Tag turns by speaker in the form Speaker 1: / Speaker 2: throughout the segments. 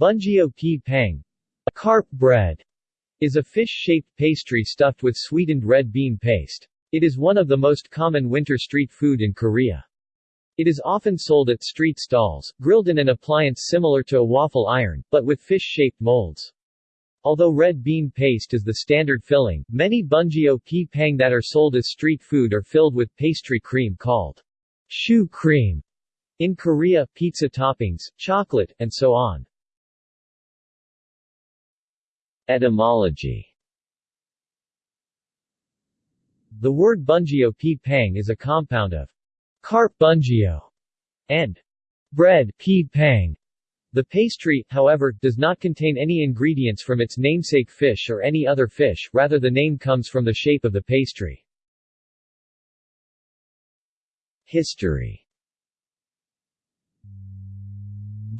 Speaker 1: Bunjio pi pang, carp bread, is a fish-shaped pastry stuffed with sweetened red bean paste. It is one of the most common winter street food in Korea. It is often sold at street stalls, grilled in an appliance similar to a waffle iron, but with fish-shaped molds. Although red bean paste is the standard filling, many bunjio pi pang that are sold as street food are filled with pastry cream called choux cream. In Korea, pizza toppings, chocolate, and so on.
Speaker 2: Etymology
Speaker 1: The word bungio pi pang is a compound of carp bungio and bread pi pang. The pastry, however, does not contain any ingredients from its namesake fish or any other fish, rather the name comes from the shape of the pastry.
Speaker 2: History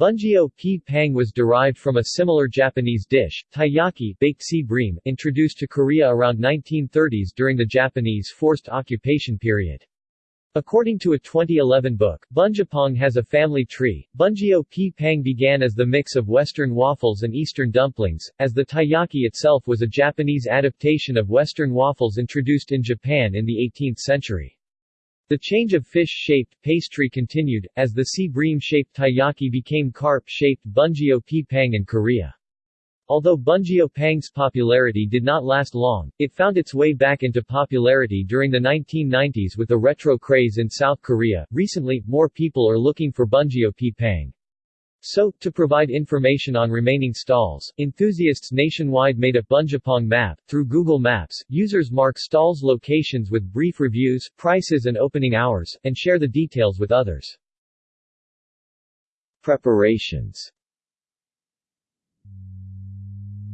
Speaker 1: Bungio pi pang was derived from a similar Japanese dish, taiyaki baked sea bream, introduced to Korea around 1930s during the Japanese forced occupation period. According to a 2011 book, Bunjapong has a family tree. Bungio pi pang began as the mix of Western waffles and Eastern dumplings, as the taiyaki itself was a Japanese adaptation of Western waffles introduced in Japan in the 18th century. The change of fish-shaped pastry continued, as the sea bream-shaped taiyaki became carp-shaped bungio pi pang in Korea. Although bungio pang's popularity did not last long, it found its way back into popularity during the 1990s with the retro craze in South Korea. Recently, more people are looking for bungio pi pang. So, to provide information on remaining stalls, enthusiasts nationwide made a Bunjapong map. Through Google Maps, users mark stalls' locations with brief reviews, prices and opening hours, and share the details with others.
Speaker 2: Preparations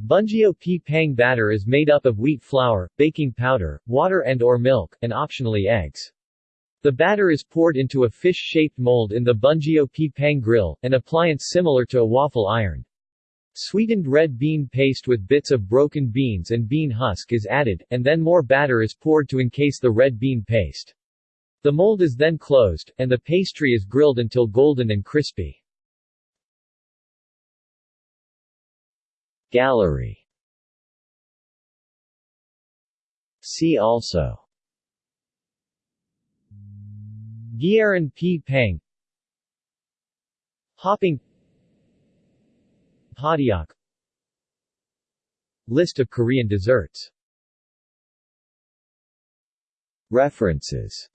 Speaker 1: Bungio pi pang batter is made up of wheat flour, baking powder, water and or milk, and optionally eggs. The batter is poured into a fish-shaped mold in the Bungio pi pang grill, an appliance similar to a waffle iron. Sweetened red bean paste with bits of broken beans and bean husk is added, and then more batter is poured to encase the red bean paste. The mold is then closed, and the pastry is grilled until golden and crispy.
Speaker 2: Gallery See also
Speaker 1: Gyaran pi pang Hoppang Hotteok. List of Korean desserts.
Speaker 2: References